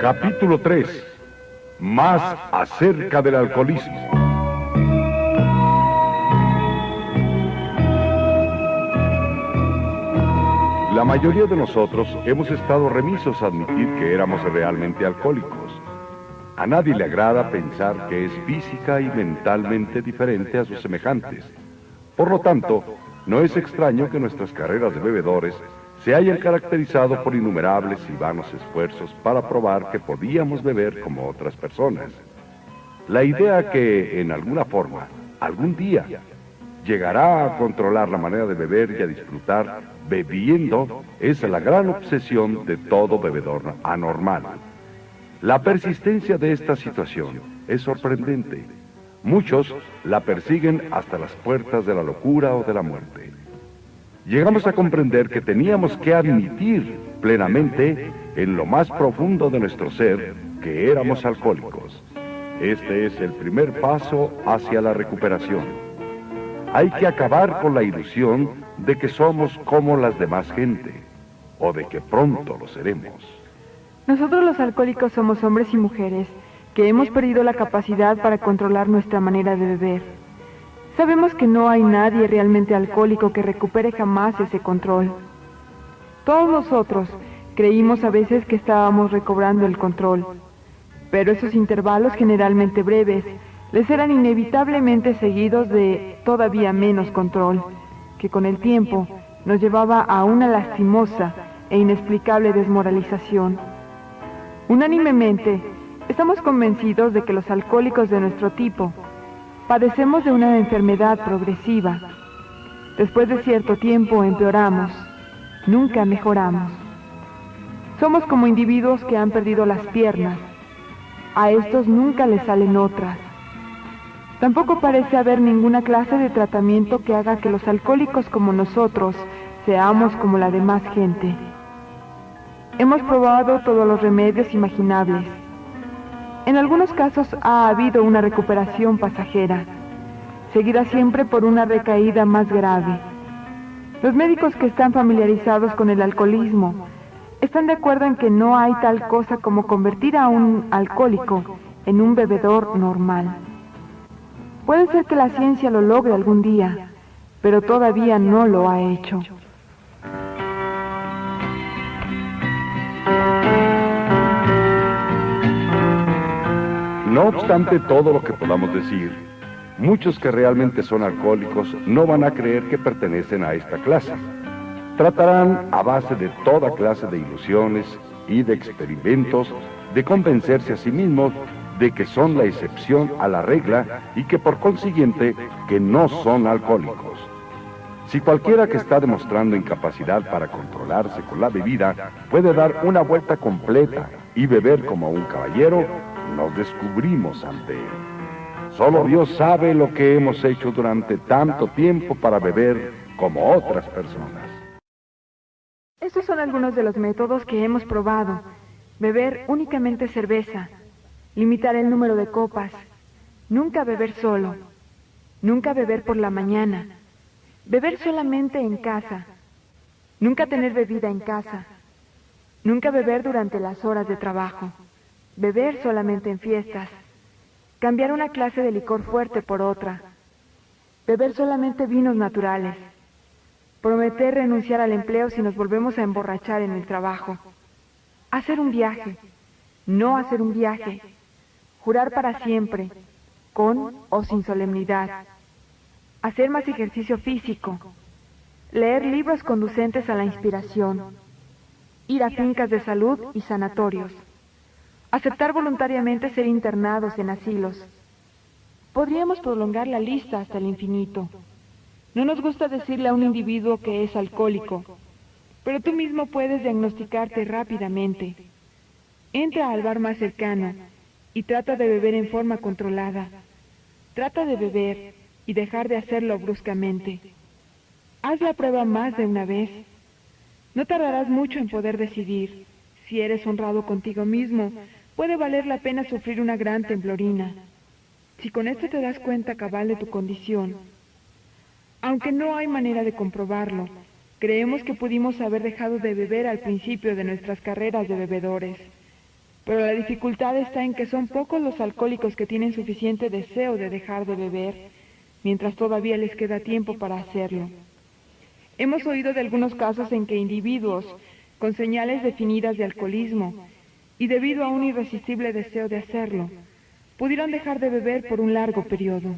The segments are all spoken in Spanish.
Capítulo 3. Más acerca del alcoholismo. La mayoría de nosotros hemos estado remisos a admitir que éramos realmente alcohólicos. A nadie le agrada pensar que es física y mentalmente diferente a sus semejantes. Por lo tanto, no es extraño que nuestras carreras de bebedores se hayan caracterizado por innumerables y vanos esfuerzos para probar que podíamos beber como otras personas. La idea que, en alguna forma, algún día, llegará a controlar la manera de beber y a disfrutar bebiendo es la gran obsesión de todo bebedor anormal. La persistencia de esta situación es sorprendente. Muchos la persiguen hasta las puertas de la locura o de la muerte llegamos a comprender que teníamos que admitir plenamente en lo más profundo de nuestro ser que éramos alcohólicos. Este es el primer paso hacia la recuperación. Hay que acabar con la ilusión de que somos como las demás gente, o de que pronto lo seremos. Nosotros los alcohólicos somos hombres y mujeres que hemos perdido la capacidad para controlar nuestra manera de beber. Sabemos que no hay nadie realmente alcohólico que recupere jamás ese control. Todos nosotros creímos a veces que estábamos recobrando el control, pero esos intervalos generalmente breves les eran inevitablemente seguidos de todavía menos control, que con el tiempo nos llevaba a una lastimosa e inexplicable desmoralización. Unánimemente, estamos convencidos de que los alcohólicos de nuestro tipo Padecemos de una enfermedad progresiva. Después de cierto tiempo empeoramos, nunca mejoramos. Somos como individuos que han perdido las piernas. A estos nunca les salen otras. Tampoco parece haber ninguna clase de tratamiento que haga que los alcohólicos como nosotros seamos como la demás gente. Hemos probado todos los remedios imaginables en algunos casos ha habido una recuperación pasajera, seguida siempre por una recaída más grave. Los médicos que están familiarizados con el alcoholismo están de acuerdo en que no hay tal cosa como convertir a un alcohólico en un bebedor normal. Puede ser que la ciencia lo logre algún día, pero todavía no lo ha hecho. No obstante todo lo que podamos decir, muchos que realmente son alcohólicos no van a creer que pertenecen a esta clase. Tratarán a base de toda clase de ilusiones y de experimentos de convencerse a sí mismos de que son la excepción a la regla y que por consiguiente que no son alcohólicos. Si cualquiera que está demostrando incapacidad para controlarse con la bebida puede dar una vuelta completa y beber como un caballero, nos descubrimos ante Él. Solo Dios sabe lo que hemos hecho durante tanto tiempo para beber como otras personas. Estos son algunos de los métodos que hemos probado. Beber únicamente cerveza, limitar el número de copas, nunca beber solo, nunca beber por la mañana, beber solamente en casa, nunca tener bebida en casa, nunca beber durante las horas de trabajo beber solamente en fiestas, cambiar una clase de licor fuerte por otra, beber solamente vinos naturales, prometer renunciar al empleo si nos volvemos a emborrachar en el trabajo, hacer un viaje, no hacer un viaje, jurar para siempre, con o sin solemnidad, hacer más ejercicio físico, leer libros conducentes a la inspiración, ir a fincas de salud y sanatorios. Aceptar voluntariamente ser internados en asilos. Podríamos prolongar la lista hasta el infinito. No nos gusta decirle a un individuo que es alcohólico, pero tú mismo puedes diagnosticarte rápidamente. Entra al bar más cercano y trata de beber en forma controlada. Trata de beber y dejar de hacerlo bruscamente. Haz la prueba más de una vez. No tardarás mucho en poder decidir. Si eres honrado contigo mismo, puede valer la pena sufrir una gran temblorina. Si con esto te das cuenta cabal de tu condición, aunque no hay manera de comprobarlo, creemos que pudimos haber dejado de beber al principio de nuestras carreras de bebedores. Pero la dificultad está en que son pocos los alcohólicos que tienen suficiente deseo de dejar de beber, mientras todavía les queda tiempo para hacerlo. Hemos oído de algunos casos en que individuos con señales definidas de alcoholismo y debido a un irresistible deseo de hacerlo, pudieron dejar de beber por un largo periodo.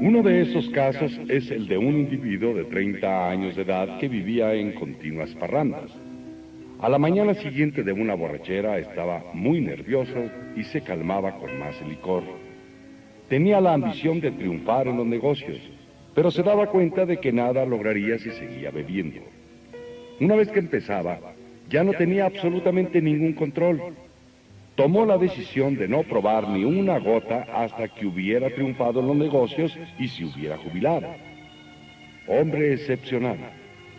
Uno de esos casos es el de un individuo de 30 años de edad que vivía en continuas parrandas. A la mañana siguiente de una borrachera estaba muy nervioso y se calmaba con más licor. Tenía la ambición de triunfar en los negocios, pero se daba cuenta de que nada lograría si seguía bebiendo. Una vez que empezaba, ya no tenía absolutamente ningún control. Tomó la decisión de no probar ni una gota hasta que hubiera triunfado en los negocios y se hubiera jubilado. Hombre excepcional.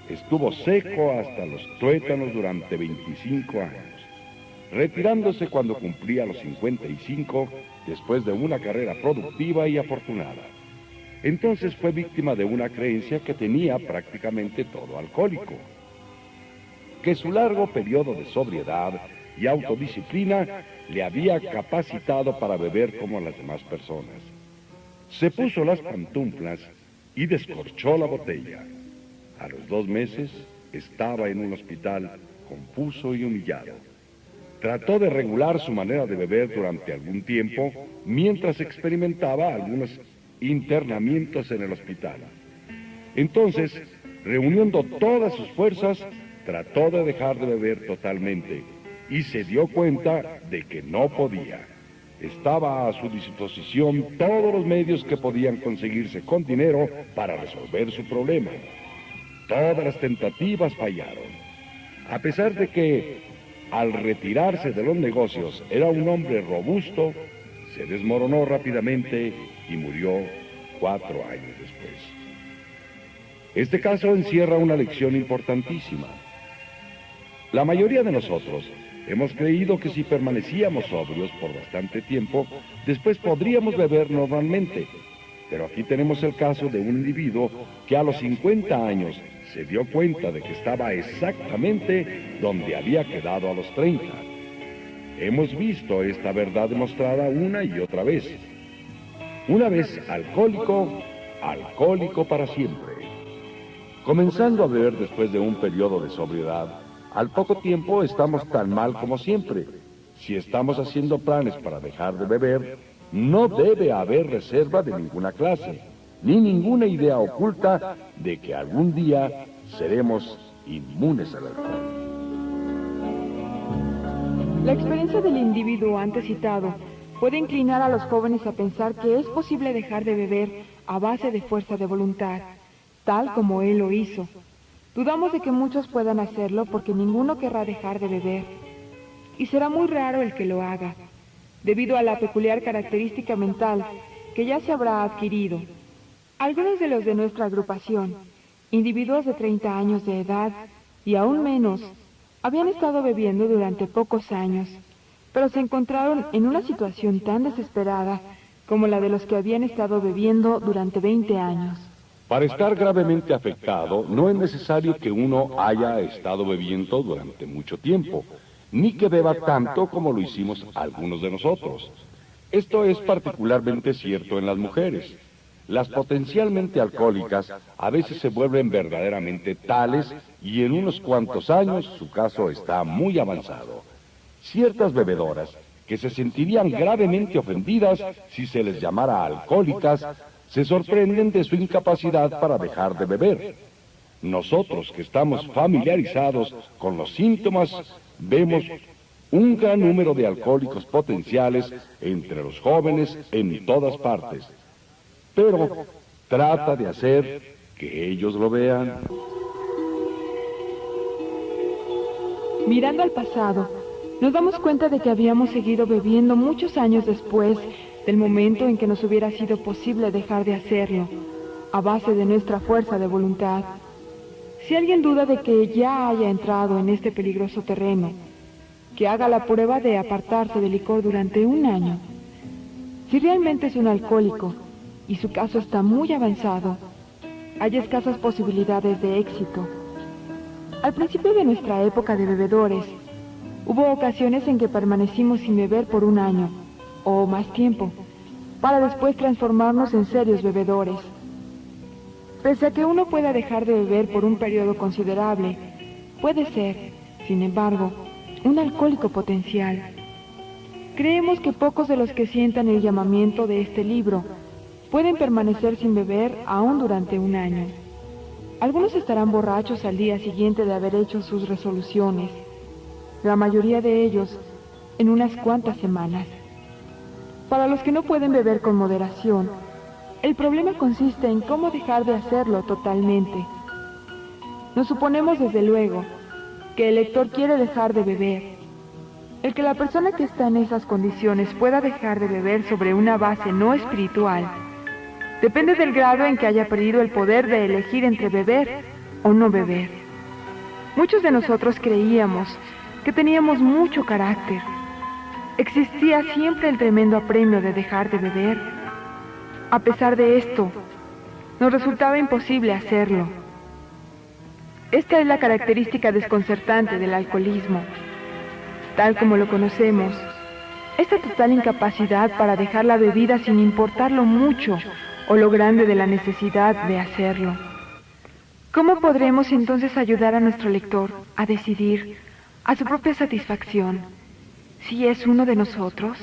Estuvo seco hasta los tuétanos durante 25 años, retirándose cuando cumplía los 55 después de una carrera productiva y afortunada. Entonces fue víctima de una creencia que tenía prácticamente todo alcohólico, que su largo periodo de sobriedad y autodisciplina le había capacitado para beber como las demás personas. Se puso las pantuflas y descorchó la botella. A los dos meses estaba en un hospital confuso y humillado. Trató de regular su manera de beber durante algún tiempo mientras experimentaba algunos internamientos en el hospital. Entonces, reuniendo todas sus fuerzas, trató de dejar de beber totalmente y se dio cuenta de que no podía. Estaba a su disposición todos los medios que podían conseguirse con dinero para resolver su problema. Todas las tentativas fallaron. A pesar de que, al retirarse de los negocios, era un hombre robusto, se desmoronó rápidamente y murió cuatro años después. Este caso encierra una lección importantísima. La mayoría de nosotros hemos creído que si permanecíamos sobrios por bastante tiempo, después podríamos beber normalmente. Pero aquí tenemos el caso de un individuo que a los 50 años se dio cuenta de que estaba exactamente donde había quedado a los 30. Hemos visto esta verdad demostrada una y otra vez. Una vez alcohólico, alcohólico para siempre. Comenzando a beber después de un periodo de sobriedad, al poco tiempo estamos tan mal como siempre. Si estamos haciendo planes para dejar de beber, no debe haber reserva de ninguna clase, ni ninguna idea oculta de que algún día seremos inmunes al alcohol. La experiencia del individuo antes citado puede inclinar a los jóvenes a pensar que es posible dejar de beber a base de fuerza de voluntad, tal como él lo hizo. Dudamos de que muchos puedan hacerlo porque ninguno querrá dejar de beber. Y será muy raro el que lo haga, debido a la peculiar característica mental que ya se habrá adquirido. Algunos de los de nuestra agrupación, individuos de 30 años de edad y aún menos, habían estado bebiendo durante pocos años, pero se encontraron en una situación tan desesperada como la de los que habían estado bebiendo durante 20 años. Para estar gravemente afectado, no es necesario que uno haya estado bebiendo durante mucho tiempo, ni que beba tanto como lo hicimos algunos de nosotros. Esto es particularmente cierto en las mujeres. Las potencialmente alcohólicas a veces se vuelven verdaderamente tales y en unos cuantos años su caso está muy avanzado. Ciertas bebedoras que se sentirían gravemente ofendidas si se les llamara alcohólicas se sorprenden de su incapacidad para dejar de beber. Nosotros que estamos familiarizados con los síntomas vemos un gran número de alcohólicos potenciales entre los jóvenes en todas partes pero trata de hacer que ellos lo vean. Mirando al pasado, nos damos cuenta de que habíamos seguido bebiendo muchos años después del momento en que nos hubiera sido posible dejar de hacerlo, a base de nuestra fuerza de voluntad. Si alguien duda de que ya haya entrado en este peligroso terreno, que haga la prueba de apartarse del licor durante un año. Si realmente es un alcohólico, y su caso está muy avanzado, hay escasas posibilidades de éxito. Al principio de nuestra época de bebedores, hubo ocasiones en que permanecimos sin beber por un año o más tiempo, para después transformarnos en serios bebedores. Pese a que uno pueda dejar de beber por un periodo considerable, puede ser, sin embargo, un alcohólico potencial. Creemos que pocos de los que sientan el llamamiento de este libro pueden permanecer sin beber aún durante un año. Algunos estarán borrachos al día siguiente de haber hecho sus resoluciones, la mayoría de ellos en unas cuantas semanas. Para los que no pueden beber con moderación, el problema consiste en cómo dejar de hacerlo totalmente. Nos suponemos desde luego que el lector quiere dejar de beber. El que la persona que está en esas condiciones pueda dejar de beber sobre una base no espiritual depende del grado en que haya perdido el poder de elegir entre beber o no beber. Muchos de nosotros creíamos que teníamos mucho carácter. Existía siempre el tremendo apremio de dejar de beber. A pesar de esto, nos resultaba imposible hacerlo. Esta es la característica desconcertante del alcoholismo. Tal como lo conocemos, esta total incapacidad para dejar la bebida sin importar lo mucho o lo grande de la necesidad de hacerlo. ¿Cómo podremos entonces ayudar a nuestro lector a decidir a su propia satisfacción si es uno de nosotros?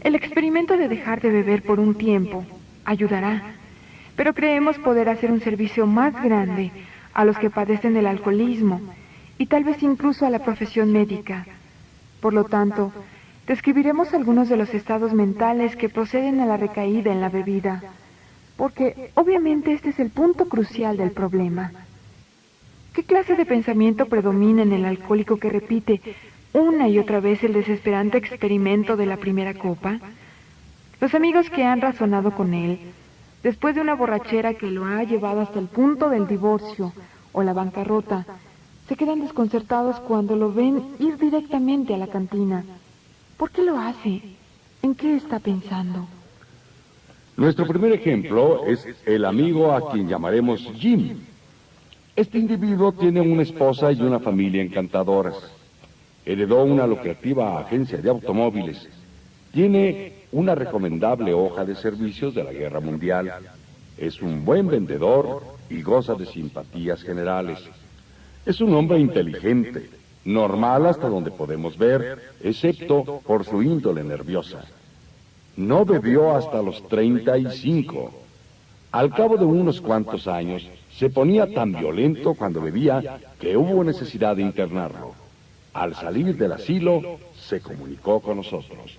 El experimento de dejar de beber por un tiempo ayudará, pero creemos poder hacer un servicio más grande a los que padecen del alcoholismo y tal vez incluso a la profesión médica. Por lo tanto, describiremos algunos de los estados mentales que proceden a la recaída en la bebida, porque obviamente este es el punto crucial del problema. ¿Qué clase de pensamiento predomina en el alcohólico que repite una y otra vez el desesperante experimento de la primera copa? Los amigos que han razonado con él Después de una borrachera que lo ha llevado hasta el punto del divorcio o la bancarrota, se quedan desconcertados cuando lo ven ir directamente a la cantina. ¿Por qué lo hace? ¿En qué está pensando? Nuestro primer ejemplo es el amigo a quien llamaremos Jim. Este individuo tiene una esposa y una familia encantadoras. Heredó una lucrativa agencia de automóviles. Tiene una recomendable hoja de servicios de la guerra mundial. Es un buen vendedor y goza de simpatías generales. Es un hombre inteligente, normal hasta donde podemos ver, excepto por su índole nerviosa. No bebió hasta los 35. Al cabo de unos cuantos años, se ponía tan violento cuando bebía que hubo necesidad de internarlo. Al salir del asilo, se comunicó con nosotros.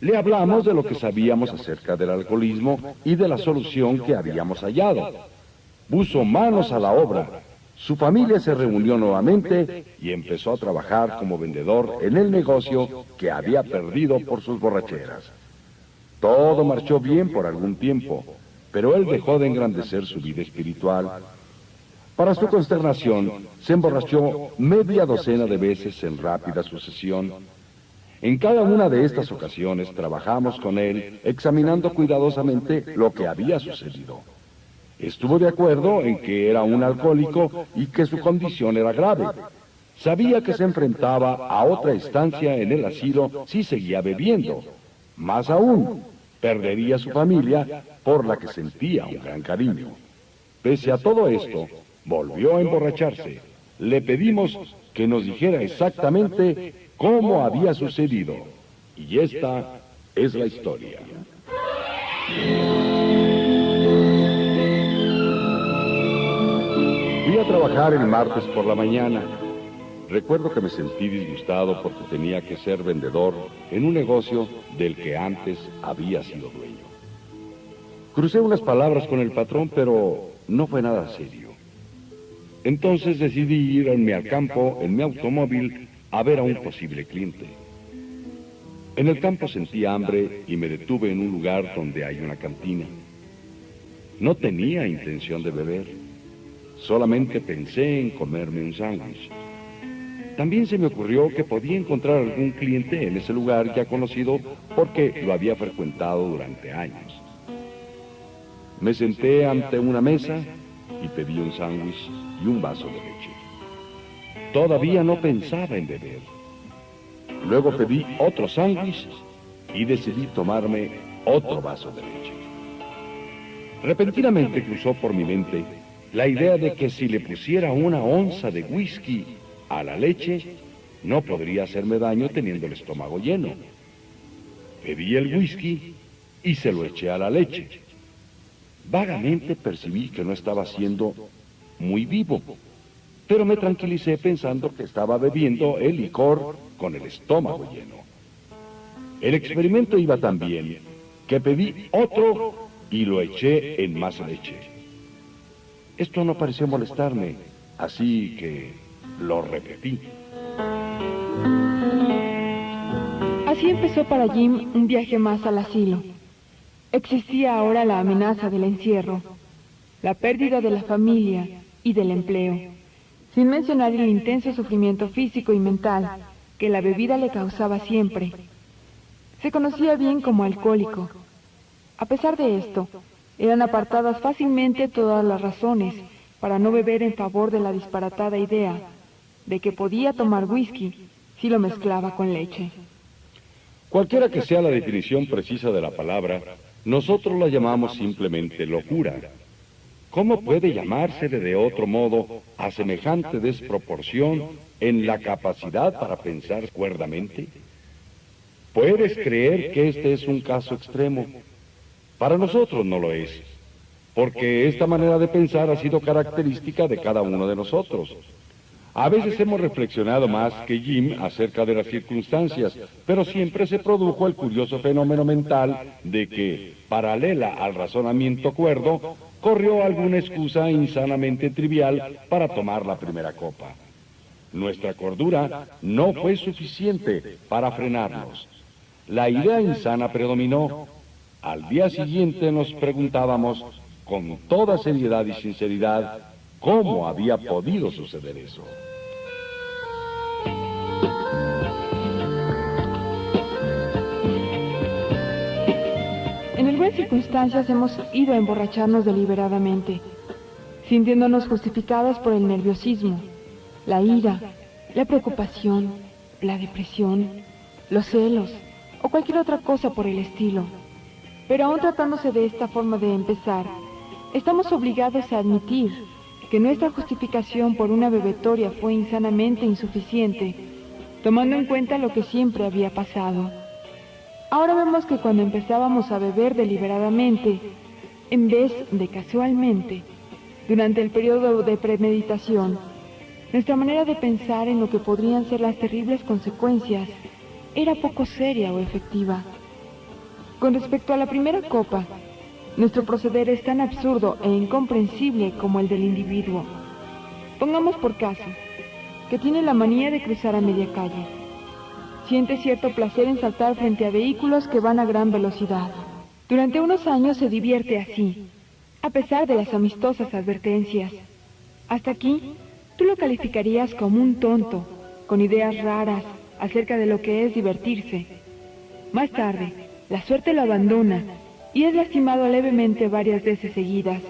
Le hablamos de lo que sabíamos acerca del alcoholismo y de la solución que habíamos hallado. Puso manos a la obra. Su familia se reunió nuevamente y empezó a trabajar como vendedor en el negocio que había perdido por sus borracheras. Todo marchó bien por algún tiempo, pero él dejó de engrandecer su vida espiritual. Para su consternación, se emborrachó media docena de veces en rápida sucesión en cada una de estas ocasiones trabajamos con él examinando cuidadosamente lo que había sucedido. Estuvo de acuerdo en que era un alcohólico y que su condición era grave. Sabía que se enfrentaba a otra estancia en el asilo si seguía bebiendo. Más aún, perdería su familia por la que sentía un gran cariño. Pese a todo esto, volvió a emborracharse. Le pedimos que nos dijera exactamente cómo había sucedido. Y esta es la historia. A trabajar el martes por la mañana. Recuerdo que me sentí disgustado porque tenía que ser vendedor en un negocio del que antes había sido dueño. Crucé unas palabras con el patrón, pero no fue nada serio. Entonces decidí irme al campo en mi automóvil a ver a un posible cliente. En el campo sentí hambre y me detuve en un lugar donde hay una cantina. No tenía intención de beber, solamente pensé en comerme un sándwich. También se me ocurrió que podía encontrar algún cliente en ese lugar ya conocido porque lo había frecuentado durante años. Me senté ante una mesa y pedí un sándwich y un vaso de leche. Todavía no pensaba en beber. Luego pedí otro sándwich y decidí tomarme otro vaso de leche. Repentinamente cruzó por mi mente la idea de que si le pusiera una onza de whisky a la leche, no podría hacerme daño teniendo el estómago lleno. Pedí el whisky y se lo eché a la leche. Vagamente percibí que no estaba siendo muy vivo, pero me tranquilicé pensando que estaba bebiendo el licor con el estómago lleno. El experimento iba tan bien que pedí otro y lo eché en más leche. Esto no pareció molestarme, así que lo repetí. Así empezó para Jim un viaje más al asilo. Existía ahora la amenaza del encierro, la pérdida de la familia y del empleo, sin mencionar el intenso sufrimiento físico y mental que la bebida le causaba siempre. Se conocía bien como alcohólico. A pesar de esto, eran apartadas fácilmente todas las razones para no beber en favor de la disparatada idea de que podía tomar whisky si lo mezclaba con leche. Cualquiera que sea la definición precisa de la palabra, nosotros la llamamos simplemente locura. ¿Cómo puede llamarse de otro modo a semejante desproporción en la capacidad para pensar cuerdamente? ¿Puedes creer que este es un caso extremo? Para nosotros no lo es, porque esta manera de pensar ha sido característica de cada uno de nosotros. A veces hemos reflexionado más que Jim acerca de las circunstancias, pero siempre se produjo el curioso fenómeno mental de que, paralela al razonamiento cuerdo, corrió alguna excusa insanamente trivial para tomar la primera copa. Nuestra cordura no fue suficiente para frenarnos. La idea insana predominó. Al día siguiente nos preguntábamos, con toda seriedad y sinceridad, cómo había podido suceder eso. circunstancias hemos ido a emborracharnos deliberadamente, sintiéndonos justificados por el nerviosismo, la ira, la preocupación, la depresión, los celos o cualquier otra cosa por el estilo. Pero aún tratándose de esta forma de empezar, estamos obligados a admitir que nuestra justificación por una bebetoria fue insanamente insuficiente, tomando en cuenta lo que siempre había pasado. Ahora vemos que cuando empezábamos a beber deliberadamente, en vez de casualmente, durante el periodo de premeditación, nuestra manera de pensar en lo que podrían ser las terribles consecuencias era poco seria o efectiva. Con respecto a la primera copa, nuestro proceder es tan absurdo e incomprensible como el del individuo. Pongamos por caso que tiene la manía de cruzar a media calle siente cierto placer en saltar frente a vehículos que van a gran velocidad. Durante unos años se divierte así, a pesar de las amistosas advertencias. Hasta aquí, tú lo calificarías como un tonto, con ideas raras acerca de lo que es divertirse. Más tarde, la suerte lo abandona y es lastimado levemente varias veces seguidas.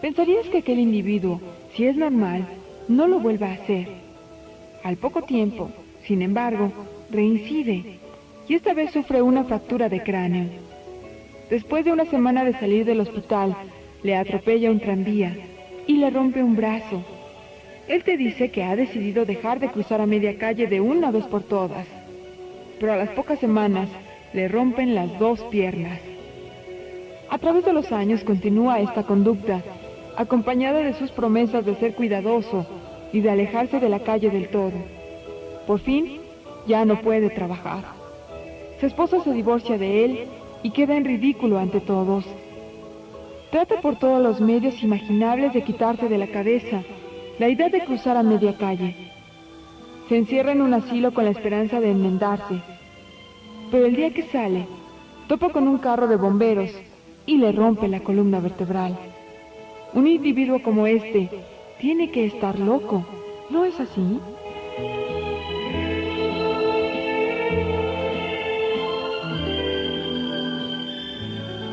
Pensarías que aquel individuo, si es normal, no lo vuelva a hacer. Al poco tiempo, sin embargo, reincide y esta vez sufre una fractura de cráneo. Después de una semana de salir del hospital, le atropella un tranvía y le rompe un brazo. Él te dice que ha decidido dejar de cruzar a media calle de una vez por todas, pero a las pocas semanas le rompen las dos piernas. A través de los años continúa esta conducta, acompañada de sus promesas de ser cuidadoso y de alejarse de la calle del todo. Por fin, ya no puede trabajar. Su esposo se divorcia de él y queda en ridículo ante todos. Trata por todos los medios imaginables de quitarse de la cabeza la idea de cruzar a media calle. Se encierra en un asilo con la esperanza de enmendarse. Pero el día que sale, topa con un carro de bomberos y le rompe la columna vertebral. Un individuo como este tiene que estar loco, ¿no es así?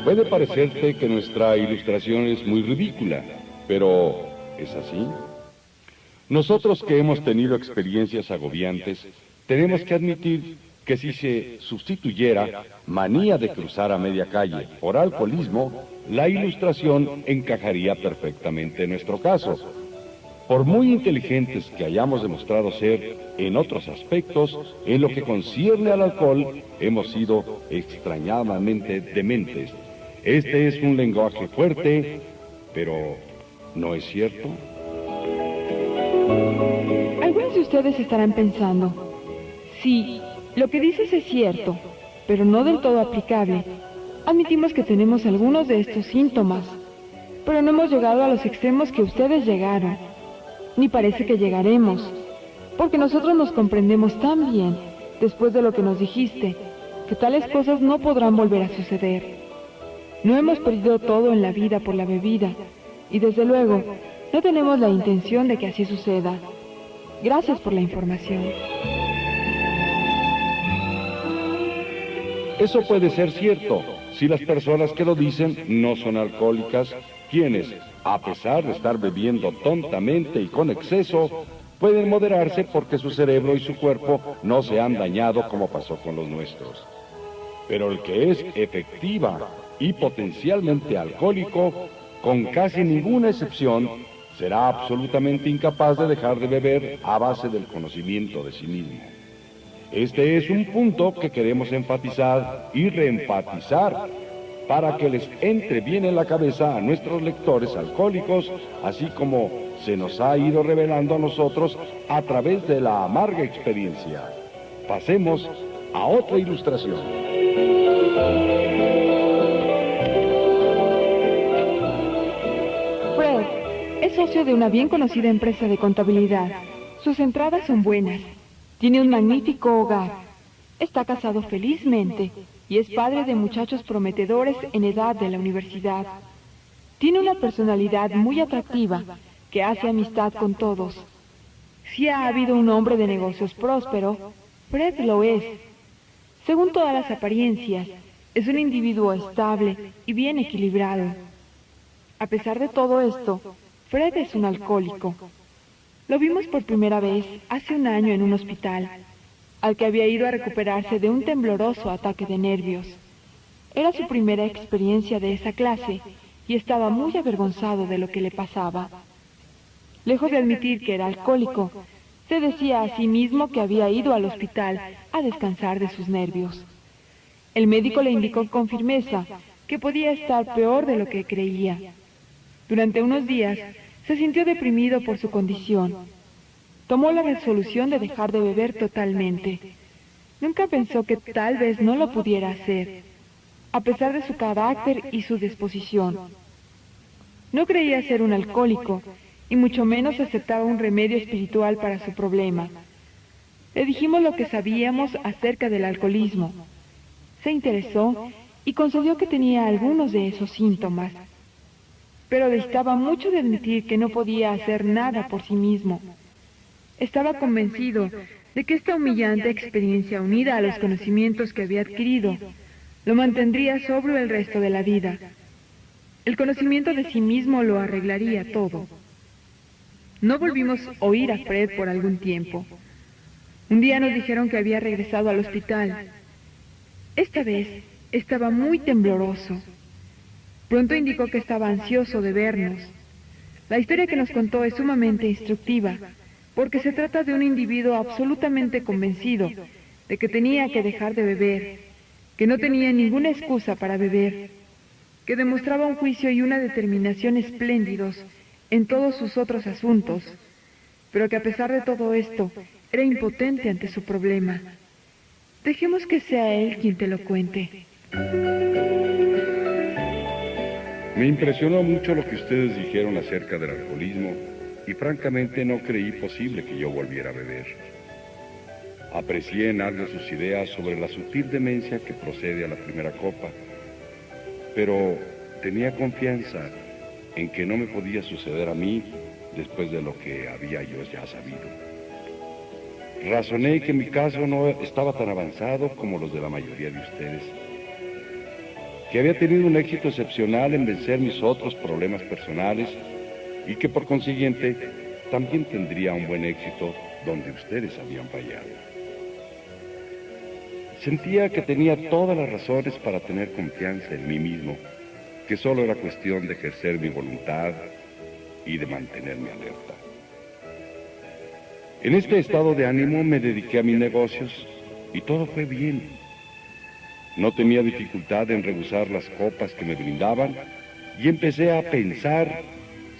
Puede parecerte que nuestra ilustración es muy ridícula, pero ¿es así? Nosotros que hemos tenido experiencias agobiantes, tenemos que admitir que si se sustituyera manía de cruzar a media calle por alcoholismo, la ilustración encajaría perfectamente en nuestro caso. Por muy inteligentes que hayamos demostrado ser en otros aspectos, en lo que concierne al alcohol, hemos sido extrañadamente dementes. Este es un lenguaje fuerte, pero ¿no es cierto? Algunos de ustedes estarán pensando, sí, lo que dices es cierto, pero no del todo aplicable. Admitimos que tenemos algunos de estos síntomas, pero no hemos llegado a los extremos que ustedes llegaron, ni parece que llegaremos, porque nosotros nos comprendemos tan bien después de lo que nos dijiste, que tales cosas no podrán volver a suceder. No hemos perdido todo en la vida por la bebida, y desde luego, no tenemos la intención de que así suceda. Gracias por la información. Eso puede ser cierto si las personas que lo dicen no son alcohólicas, quienes, a pesar de estar bebiendo tontamente y con exceso, pueden moderarse porque su cerebro y su cuerpo no se han dañado como pasó con los nuestros. Pero el que es efectiva y potencialmente alcohólico, con casi ninguna excepción, será absolutamente incapaz de dejar de beber a base del conocimiento de sí mismo. Este es un punto que queremos enfatizar y reenfatizar para que les entre bien en la cabeza a nuestros lectores alcohólicos, así como se nos ha ido revelando a nosotros a través de la amarga experiencia. Pasemos a otra ilustración. Fred es socio de una bien conocida empresa de contabilidad. Sus entradas son buenas tiene un magnífico hogar. Está casado felizmente y es padre de muchachos prometedores en edad de la universidad. Tiene una personalidad muy atractiva que hace amistad con todos. Si ha habido un hombre de negocios próspero, Fred lo es. Según todas las apariencias, es un individuo estable y bien equilibrado. A pesar de todo esto, Fred es un alcohólico. Lo vimos por primera vez hace un año en un hospital, al que había ido a recuperarse de un tembloroso ataque de nervios. Era su primera experiencia de esa clase y estaba muy avergonzado de lo que le pasaba. Lejos de admitir que era alcohólico, se decía a sí mismo que había ido al hospital a descansar de sus nervios. El médico le indicó con firmeza que podía estar peor de lo que creía. Durante unos días se sintió deprimido por su condición. Tomó la resolución de dejar de beber totalmente. Nunca pensó que tal vez no lo pudiera hacer, a pesar de su carácter y su disposición. No creía ser un alcohólico, y mucho menos aceptaba un remedio espiritual para su problema. Le dijimos lo que sabíamos acerca del alcoholismo. Se interesó y concedió que tenía algunos de esos síntomas pero distaba mucho de admitir que no podía hacer nada por sí mismo. Estaba convencido de que esta humillante experiencia unida a los conocimientos que había adquirido lo mantendría sobrio el resto de la vida. El conocimiento de sí mismo lo arreglaría todo. No volvimos a oír a Fred por algún tiempo. Un día nos dijeron que había regresado al hospital. Esta vez estaba muy tembloroso. Pronto indicó que estaba ansioso de vernos. La historia que nos contó es sumamente instructiva, porque se trata de un individuo absolutamente convencido de que tenía que dejar de beber, que no tenía ninguna excusa para beber, que demostraba un juicio y una determinación espléndidos en todos sus otros asuntos, pero que a pesar de todo esto era impotente ante su problema. Dejemos que sea él quien te lo cuente. Me impresionó mucho lo que ustedes dijeron acerca del alcoholismo y francamente no creí posible que yo volviera a beber. Aprecié en algo sus ideas sobre la sutil demencia que procede a la primera copa, pero tenía confianza en que no me podía suceder a mí después de lo que había yo ya sabido. Razoné que mi caso no estaba tan avanzado como los de la mayoría de ustedes que había tenido un éxito excepcional en vencer mis otros problemas personales y que por consiguiente también tendría un buen éxito donde ustedes habían fallado. Sentía que tenía todas las razones para tener confianza en mí mismo, que solo era cuestión de ejercer mi voluntad y de mantenerme alerta. En este estado de ánimo me dediqué a mis negocios y todo fue bien. No tenía dificultad en rehusar las copas que me brindaban y empecé a pensar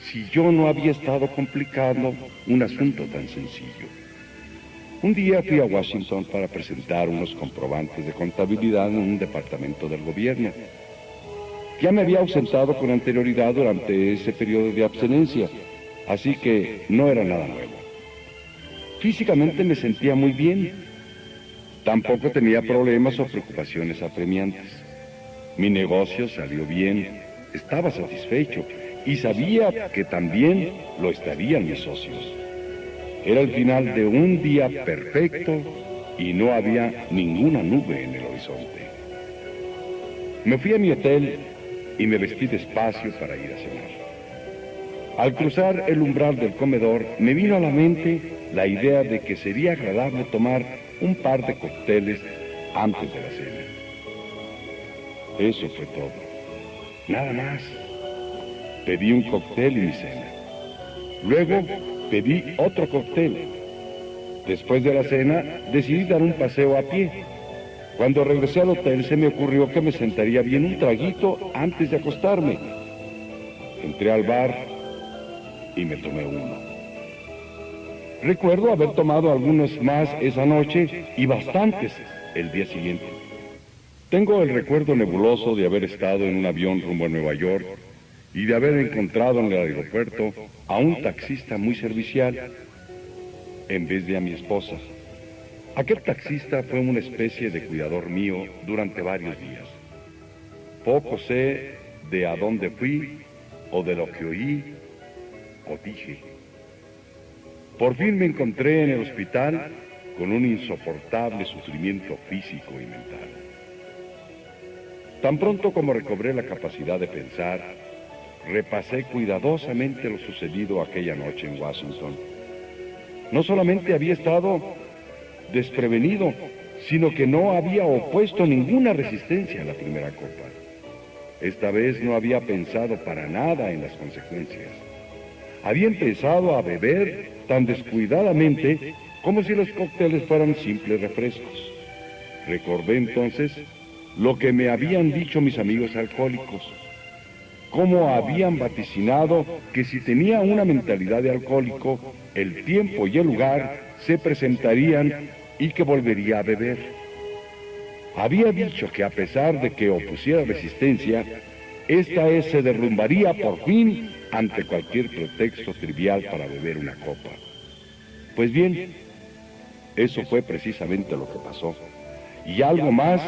si yo no había estado complicando un asunto tan sencillo. Un día fui a Washington para presentar unos comprobantes de contabilidad en un departamento del gobierno. Ya me había ausentado con anterioridad durante ese periodo de absenencia, así que no era nada nuevo. Físicamente me sentía muy bien. Tampoco tenía problemas o preocupaciones apremiantes. Mi negocio salió bien, estaba satisfecho y sabía que también lo estarían mis socios. Era el final de un día perfecto y no había ninguna nube en el horizonte. Me fui a mi hotel y me vestí despacio para ir a cenar. Al cruzar el umbral del comedor, me vino a la mente la idea de que sería agradable tomar un par de cócteles antes de la cena. Eso fue todo. Nada más. Pedí un cóctel y mi cena. Luego pedí otro cóctel. Después de la cena decidí dar un paseo a pie. Cuando regresé al hotel se me ocurrió que me sentaría bien un traguito antes de acostarme. Entré al bar y me tomé uno. Recuerdo haber tomado algunos más esa noche y bastantes el día siguiente. Tengo el recuerdo nebuloso de haber estado en un avión rumbo a Nueva York y de haber encontrado en el aeropuerto a un taxista muy servicial en vez de a mi esposa. Aquel taxista fue una especie de cuidador mío durante varios días. Poco sé de a dónde fui o de lo que oí o dije. Por fin me encontré en el hospital con un insoportable sufrimiento físico y mental. Tan pronto como recobré la capacidad de pensar, repasé cuidadosamente lo sucedido aquella noche en Washington. No solamente había estado desprevenido, sino que no había opuesto ninguna resistencia a la primera copa. Esta vez no había pensado para nada en las consecuencias. Había empezado a beber tan descuidadamente como si los cócteles fueran simples refrescos. Recordé entonces lo que me habían dicho mis amigos alcohólicos cómo habían vaticinado que si tenía una mentalidad de alcohólico, el tiempo y el lugar se presentarían y que volvería a beber. Había dicho que a pesar de que opusiera resistencia, esta se derrumbaría por fin ante cualquier pretexto trivial para beber una copa. Pues bien, eso fue precisamente lo que pasó. Y algo más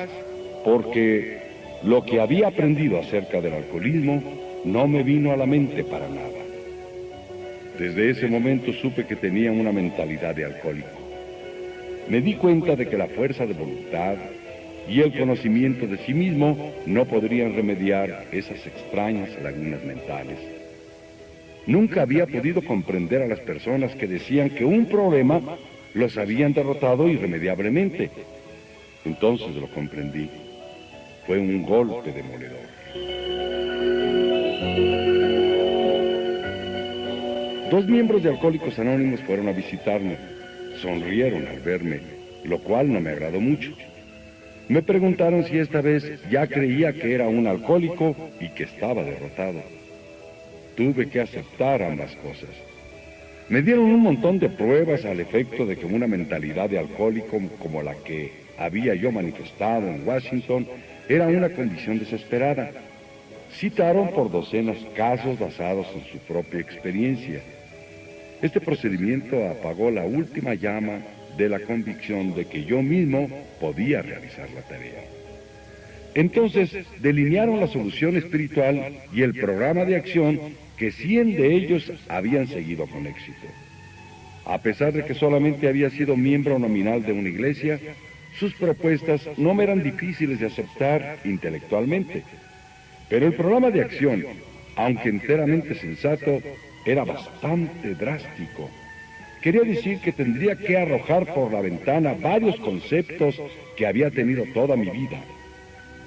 porque lo que había aprendido acerca del alcoholismo no me vino a la mente para nada. Desde ese momento supe que tenía una mentalidad de alcohólico. Me di cuenta de que la fuerza de voluntad y el conocimiento de sí mismo no podrían remediar esas extrañas lagunas mentales. Nunca había podido comprender a las personas que decían que un problema los habían derrotado irremediablemente. Entonces lo comprendí fue un golpe demoledor. Dos miembros de Alcohólicos Anónimos fueron a visitarme. Sonrieron al verme, lo cual no me agradó mucho. Me preguntaron si esta vez ya creía que era un alcohólico y que estaba derrotado. Tuve que aceptar ambas cosas. Me dieron un montón de pruebas al efecto de que una mentalidad de alcohólico como la que había yo manifestado en Washington era una condición desesperada. Citaron por docenas casos basados en su propia experiencia. Este procedimiento apagó la última llama de la convicción de que yo mismo podía realizar la tarea. Entonces delinearon la solución espiritual y el programa de acción que 100 de ellos habían seguido con éxito. A pesar de que solamente había sido miembro nominal de una iglesia, sus propuestas no me eran difíciles de aceptar intelectualmente, Pero el programa de acción, aunque enteramente sensato, era bastante drástico. Quería decir que tendría que arrojar por la ventana varios conceptos que había tenido toda mi vida.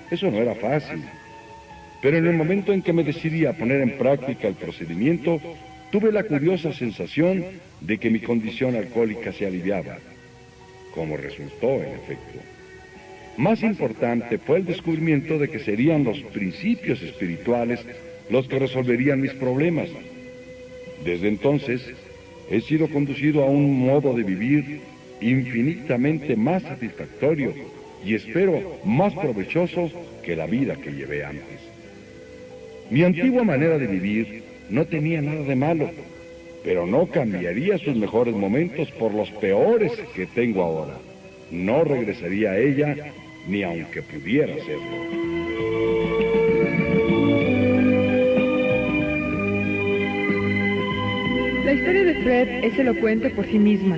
Eso no era fácil. Pero en el momento en que me decidí a poner en práctica el procedimiento, tuve la curiosa sensación de que mi condición alcohólica se aliviaba, como resultó en efecto. Más importante fue el descubrimiento de que serían los principios espirituales los que resolverían mis problemas. Desde entonces, he sido conducido a un modo de vivir infinitamente más satisfactorio y espero más provechoso que la vida que llevé antes. Mi antigua manera de vivir no tenía nada de malo, pero no cambiaría sus mejores momentos por los peores que tengo ahora. No regresaría a ella ni aunque pudiera hacerlo. Historia de Fred es elocuente por sí misma.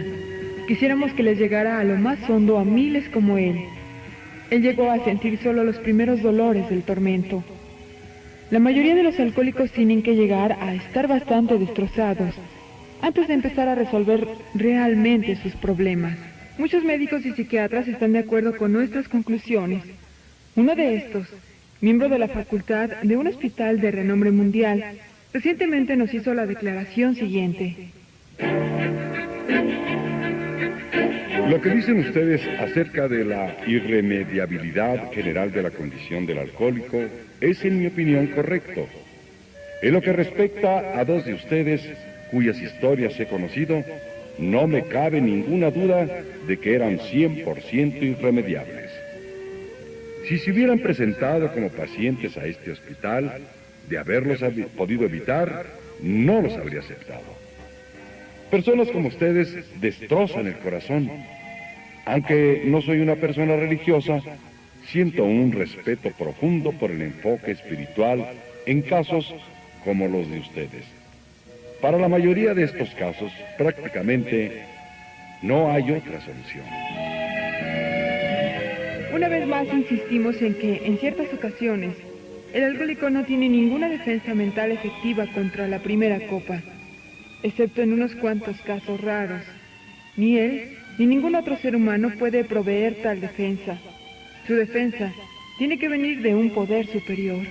Quisiéramos que les llegara a lo más hondo a miles como él. Él llegó a sentir solo los primeros dolores del tormento. La mayoría de los alcohólicos tienen que llegar a estar bastante destrozados antes de empezar a resolver realmente sus problemas. Muchos médicos y psiquiatras están de acuerdo con nuestras conclusiones. Uno de estos, miembro de la facultad de un hospital de renombre mundial, recientemente nos hizo la declaración siguiente. Lo que dicen ustedes acerca de la irremediabilidad general de la condición del alcohólico es, en mi opinión, correcto. En lo que respecta a dos de ustedes, cuyas historias he conocido, no me cabe ninguna duda de que eran 100% irremediables. Si se hubieran presentado como pacientes a este hospital, de haberlos podido evitar, no los habría aceptado. Personas como ustedes destrozan el corazón aunque no soy una persona religiosa, siento un respeto profundo por el enfoque espiritual en casos como los de ustedes. Para la mayoría de estos casos, prácticamente no hay otra solución. Una vez más insistimos en que, en ciertas ocasiones, el alcohólico no tiene ninguna defensa mental efectiva contra la primera copa, excepto en unos cuantos casos raros. Ni él ni ningún otro ser humano puede proveer tal defensa. Su defensa tiene que venir de un poder superior.